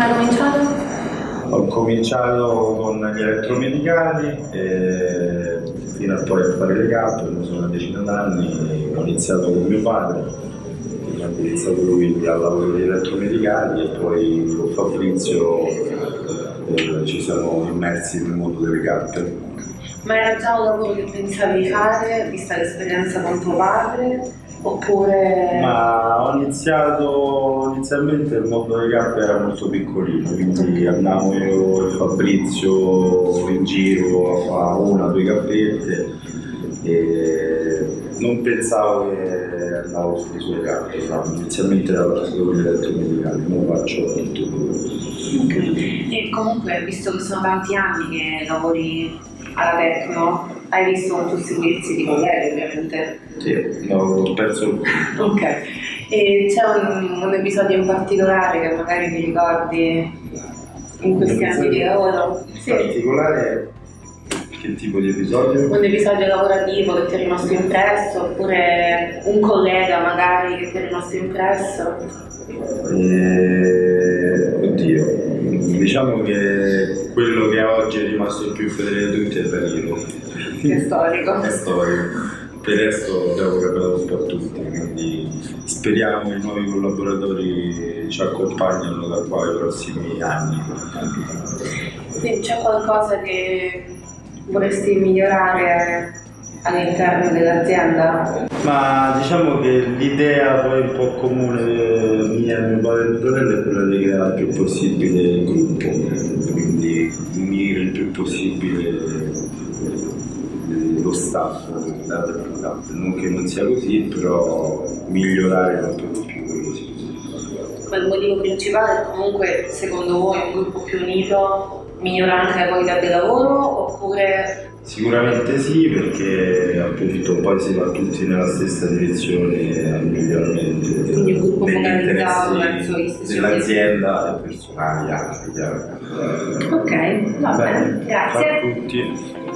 come hai cominciato? Ho cominciato con gli elettromedicali e fino a poi a fare le ho sono una decina d'anni, ho iniziato con mio padre, quindi ha iniziato lui al lavoro degli elettromedicali e poi con Fabrizio eh, ci siamo immersi nel mondo delle carte. Ma era già un lavoro che pensavi di fare, vista l'esperienza con tuo padre? Oppure... Ma ho iniziato inizialmente il mondo delle cappe era molto piccolino, quindi andavo io e Fabrizio in giro a fare una o due cappette e non pensavo che andavo sulle sue cappe, no? inizialmente ero partito con gli elettromedicali, ora faccio tutto. E comunque, visto che sono tanti anni che lavori alla Tecno, hai visto molti servizi di colleghi ovviamente. Sì, ho perso Ok, e c'è un, un episodio in particolare che magari ti ricordi in questi anni di lavoro? in particolare che tipo di episodio? Un episodio lavorativo che ti è rimasto impresso, oppure un collega magari che ti è rimasto impresso? Eh, oddio, diciamo che quello che oggi è rimasto il più fedele di tutti è Danilo. Che è storico. È storico. Per il resto abbiamo capito un po' tutti, quindi speriamo che i nuovi collaboratori ci accompagnino da qua ai prossimi anni. Quindi c'è qualcosa che vorresti migliorare all'interno dell'azienda? Ma diciamo che l'idea poi un po' comune mia e mio padre e fratello è quella di creare il più possibile il gruppo, quindi unire il più possibile lo staff data per data. Non che non sia così, però migliorare di più quello sì. Ma il motivo principale è comunque, secondo voi, un gruppo più unito migliora anche la qualità del lavoro oppure Sicuramente sì, perché appunto poi si va tutti nella stessa direzione al miglioramento Quindi un gruppo degli dell'azienda e personali anche. Ok, va bene, Ciao a grazie. tutti.